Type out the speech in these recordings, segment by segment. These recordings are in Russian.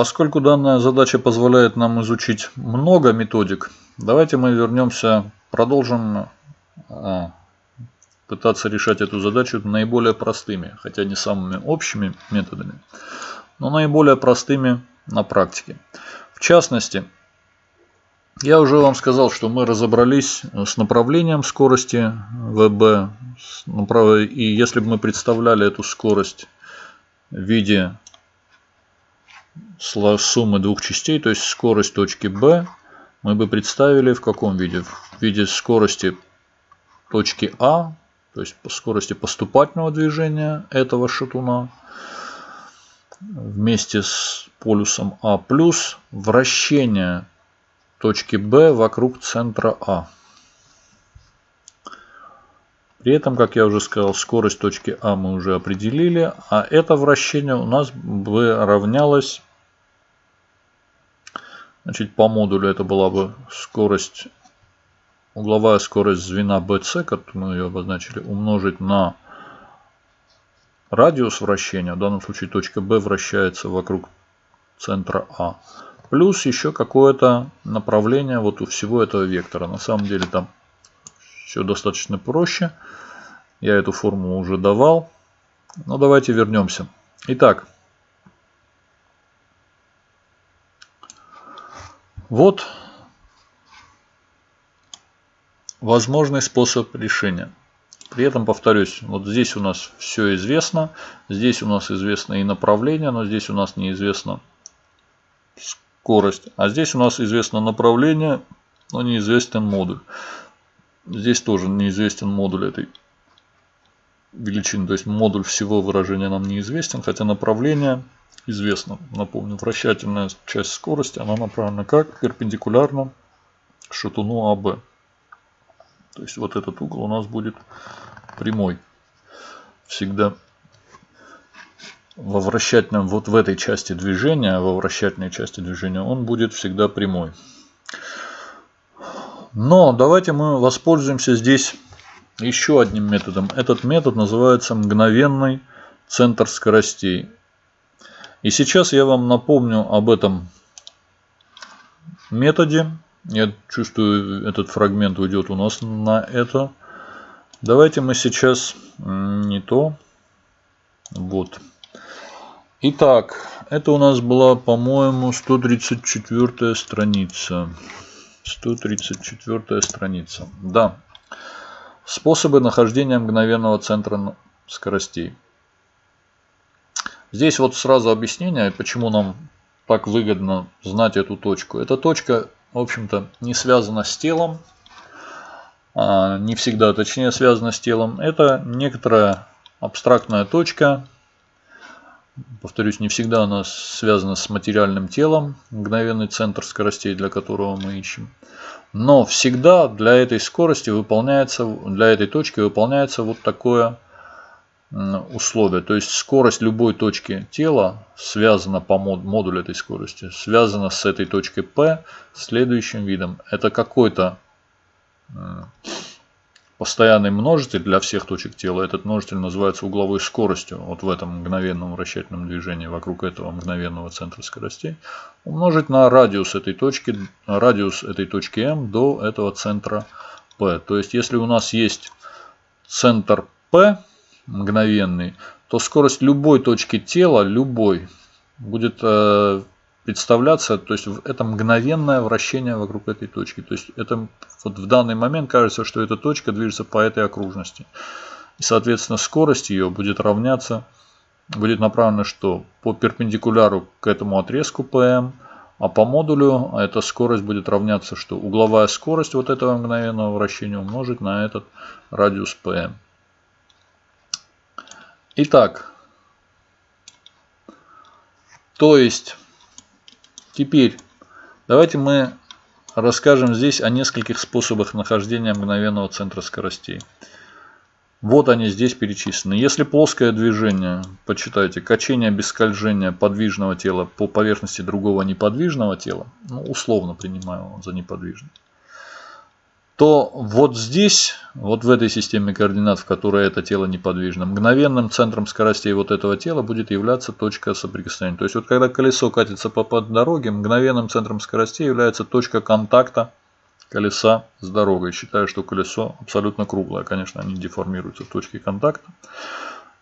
Поскольку данная задача позволяет нам изучить много методик, давайте мы вернемся, продолжим а, пытаться решать эту задачу наиболее простыми, хотя не самыми общими методами, но наиболее простыми на практике. В частности, я уже вам сказал, что мы разобрались с направлением скорости ВБ. И если бы мы представляли эту скорость в виде суммы двух частей, то есть скорость точки B, мы бы представили в каком виде? В виде скорости точки А, то есть по скорости поступательного движения этого шатуна вместе с полюсом А плюс вращение точки B вокруг центра А. При этом, как я уже сказал, скорость точки А мы уже определили, а это вращение у нас бы равнялось, значит, по модулю это была бы скорость, угловая скорость звена BC, которую мы ее обозначили, умножить на радиус вращения, в данном случае точка B вращается вокруг центра А, плюс еще какое-то направление вот у всего этого вектора. На самом деле там все достаточно проще. Я эту формулу уже давал. Но давайте вернемся. Итак, вот возможный способ решения. При этом, повторюсь, вот здесь у нас все известно. Здесь у нас известно и направление, но здесь у нас неизвестно скорость. А здесь у нас известно направление, но неизвестен модуль. Здесь тоже неизвестен модуль этой величины. То есть модуль всего выражения нам неизвестен, хотя направление известно. Напомню, вращательная часть скорости, она направлена как? Перпендикулярно шатуну АБ. То есть вот этот угол у нас будет прямой. Всегда во вращательном, вот в этой части движения, во вращательной части движения, он будет всегда прямой. Но давайте мы воспользуемся здесь еще одним методом. Этот метод называется мгновенный центр скоростей. И сейчас я вам напомню об этом методе. Я чувствую, этот фрагмент уйдет у нас на это. Давайте мы сейчас не то. Вот. Итак, это у нас была, по-моему, 134 страница. 134 страница. Да. Способы нахождения мгновенного центра скоростей. Здесь вот сразу объяснение, почему нам так выгодно знать эту точку. Эта точка, в общем-то, не связана с телом. А, не всегда, точнее, связана с телом. Это некоторая абстрактная точка, Повторюсь, не всегда она связана с материальным телом, мгновенный центр скоростей, для которого мы ищем. Но всегда для этой скорости выполняется, для этой точки выполняется вот такое условие. То есть скорость любой точки тела связана по модулю этой скорости, связана с этой точкой P следующим видом. Это какой-то постоянный множитель для всех точек тела. Этот множитель называется угловой скоростью. Вот в этом мгновенном вращательном движении вокруг этого мгновенного центра скоростей. Умножить на радиус этой точки, радиус этой точки М до этого центра P. То есть, если у нас есть центр P мгновенный, то скорость любой точки тела, любой, будет э, представляться, то есть это мгновенное вращение вокруг этой точки. То есть это вот в данный момент кажется, что эта точка движется по этой окружности. И соответственно скорость ее будет равняться, будет направлена что? По перпендикуляру к этому отрезку PM, а по модулю эта скорость будет равняться что? Угловая скорость вот этого мгновенного вращения умножить на этот радиус PM. Итак, то есть Теперь давайте мы расскажем здесь о нескольких способах нахождения мгновенного центра скоростей. Вот они здесь перечислены. Если плоское движение, почитайте, качение без скольжения подвижного тела по поверхности другого неподвижного тела, ну, условно принимаю за неподвижный, то вот здесь, вот в этой системе координат, в которой это тело неподвижно, мгновенным центром скоростей вот этого тела будет являться точка соприкосновения. То есть вот когда колесо катится по, по дороге, мгновенным центром скоростей является точка контакта колеса с дорогой. Считаю, что колесо абсолютно круглое. Конечно, они деформируются в точке контакта.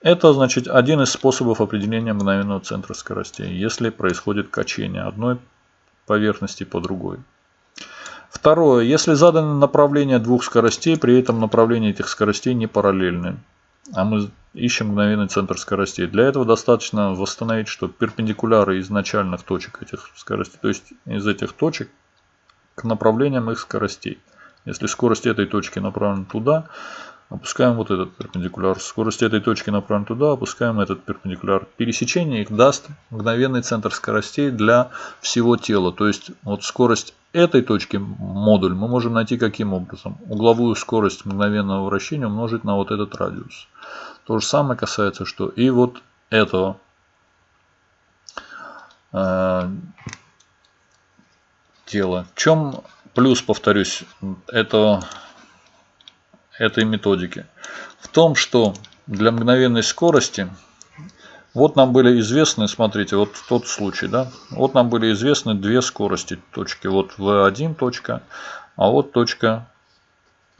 Это значит один из способов определения мгновенного центра скоростей, если происходит качение одной поверхности по другой. Второе. Если задано направление двух скоростей, при этом направление этих скоростей не параллельны, а мы ищем мгновенный центр скоростей. Для этого достаточно восстановить, что перпендикуляры из начальных точек этих скоростей, то есть из этих точек к направлениям их скоростей. Если скорость этой точки направлена туда, опускаем вот этот перпендикуляр. Скорость этой точки направлена туда, опускаем этот перпендикуляр. Пересечение их даст мгновенный центр скоростей для всего тела. То есть вот скорость этой точки модуль мы можем найти каким образом? Угловую скорость мгновенного вращения умножить на вот этот радиус. То же самое касается что и вот этого э, тела. В чем плюс, повторюсь, этого этой методики? В том, что для мгновенной скорости, вот нам были известны, смотрите, вот тот случай, да, вот нам были известны две скорости точки, вот V1 точка, а вот точка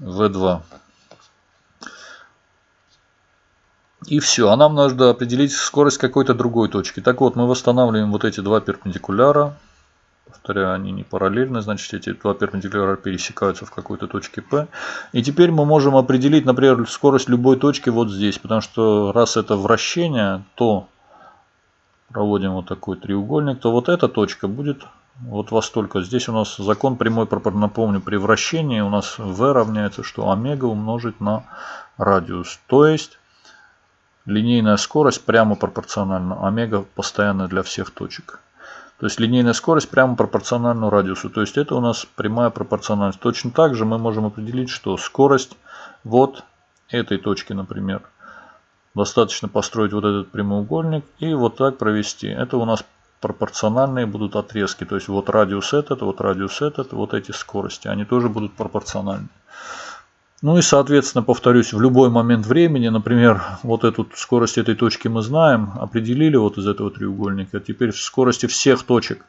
V2. И все, а нам нужно определить скорость какой-то другой точки. Так вот, мы восстанавливаем вот эти два перпендикуляра, Повторяю, они не параллельны, значит эти два перпендикуляра пересекаются в какой-то точке P. И теперь мы можем определить, например, скорость любой точки вот здесь. Потому что раз это вращение, то проводим вот такой треугольник, то вот эта точка будет вот во столько. Здесь у нас закон прямой, напомню, при вращении у нас v равняется, что омега умножить на радиус. То есть линейная скорость прямо пропорциональна. Омега постоянная для всех точек. То есть линейная скорость прямо пропорциональна радиусу. То есть это у нас прямая пропорциональность. Точно так же мы можем определить, что скорость вот этой точки, например. Достаточно построить вот этот прямоугольник и вот так провести. Это у нас пропорциональные будут отрезки. То есть вот радиус этот, вот радиус этот, вот эти скорости. Они тоже будут пропорциональны. Ну и, соответственно, повторюсь, в любой момент времени, например, вот эту скорость этой точки мы знаем, определили вот из этого треугольника. Теперь скорости всех точек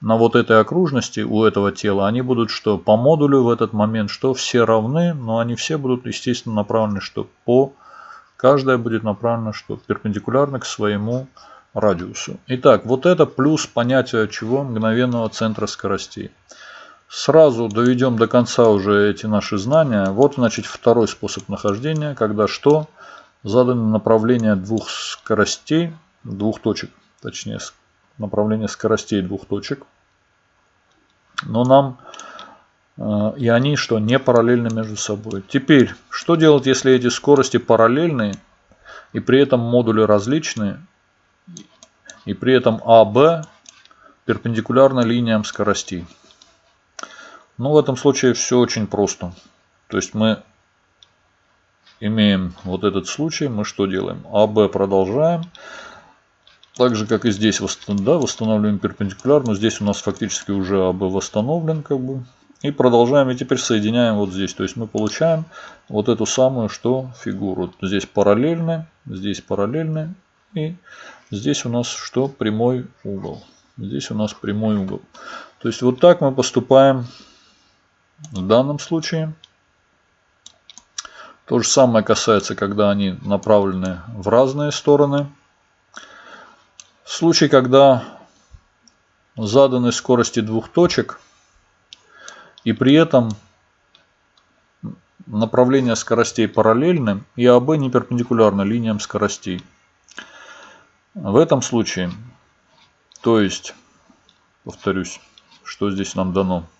на вот этой окружности у этого тела, они будут что по модулю в этот момент, что все равны, но они все будут, естественно, направлены что по, каждая будет направлена что перпендикулярно к своему радиусу. Итак, вот это плюс понятие чего? Мгновенного центра скоростей. Сразу доведем до конца уже эти наши знания. Вот, значит, второй способ нахождения, когда что? Задано направление двух скоростей, двух точек, точнее, направление скоростей двух точек. Но нам э, и они что не параллельны между собой. Теперь, что делать, если эти скорости параллельны и при этом модули различные, и при этом АБ перпендикулярно линиям скоростей? Ну, в этом случае все очень просто. То есть мы имеем вот этот случай, мы что делаем? АБ продолжаем. Так же, как и здесь да, восстанавливаем перпендикуляр, но здесь у нас фактически уже АБ восстановлен. как бы. И продолжаем, и теперь соединяем вот здесь. То есть мы получаем вот эту самую что фигуру. Здесь параллельно, здесь параллельно. И здесь у нас что? Прямой угол. Здесь у нас прямой угол. То есть вот так мы поступаем в данном случае. То же самое касается, когда они направлены в разные стороны. В случае, когда заданы скорости двух точек, и при этом направление скоростей параллельны, и АБ не перпендикулярно линиям скоростей. В этом случае, то есть, повторюсь, что здесь нам дано –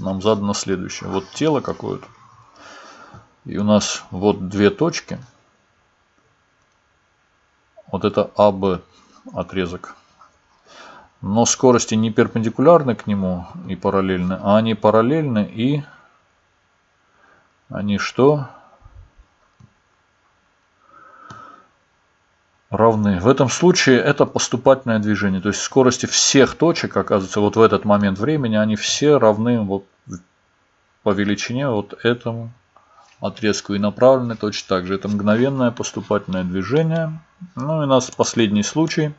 нам задано следующее. Вот тело какое-то. И у нас вот две точки. Вот это АБ отрезок. Но скорости не перпендикулярны к нему и параллельны, а они параллельны и они что? Равны. В этом случае это поступательное движение. То есть скорости всех точек, оказывается, вот в этот момент времени, они все равны вот по величине вот этому отрезку. И направлены точно так же. Это мгновенное поступательное движение. Ну и у нас последний случай.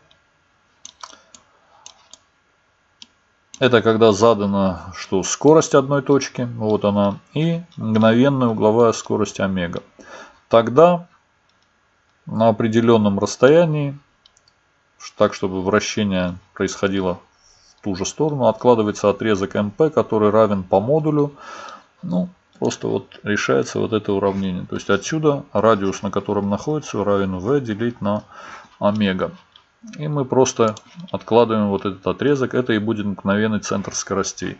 Это когда задано, что скорость одной точки, вот она, и мгновенная угловая скорость омега. Тогда на определенном расстоянии, так чтобы вращение происходило в ту же сторону, откладывается отрезок МП, который равен по модулю. Ну, просто вот решается вот это уравнение. То есть отсюда радиус, на котором находится, равен v делить на омега. И мы просто откладываем вот этот отрезок. Это и будет мгновенный центр скоростей.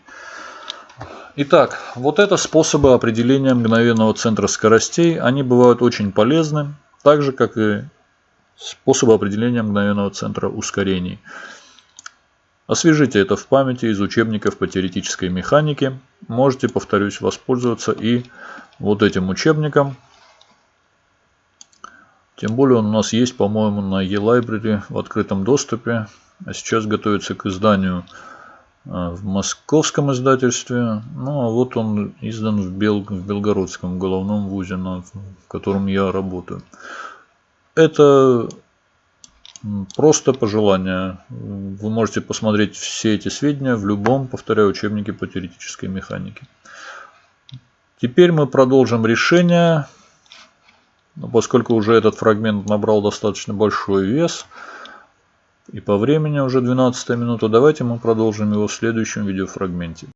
Итак, вот это способы определения мгновенного центра скоростей. Они бывают очень полезны, так же как и способы определения мгновенного центра ускорений. Освежите это в памяти из учебников по теоретической механике. Можете, повторюсь, воспользоваться и вот этим учебником. Тем более он у нас есть, по-моему, на e-library в открытом доступе. А сейчас готовится к изданию в московском издательстве. Ну, а вот он издан в, Бел... в Белгородском головном вузе, на... котором я работаю. Это просто пожелание. Вы можете посмотреть все эти сведения в любом, повторяю, учебнике по теоретической механике. Теперь мы продолжим решение. Поскольку уже этот фрагмент набрал достаточно большой вес, и по времени уже 12 минута. Давайте мы продолжим его в следующем видеофрагменте.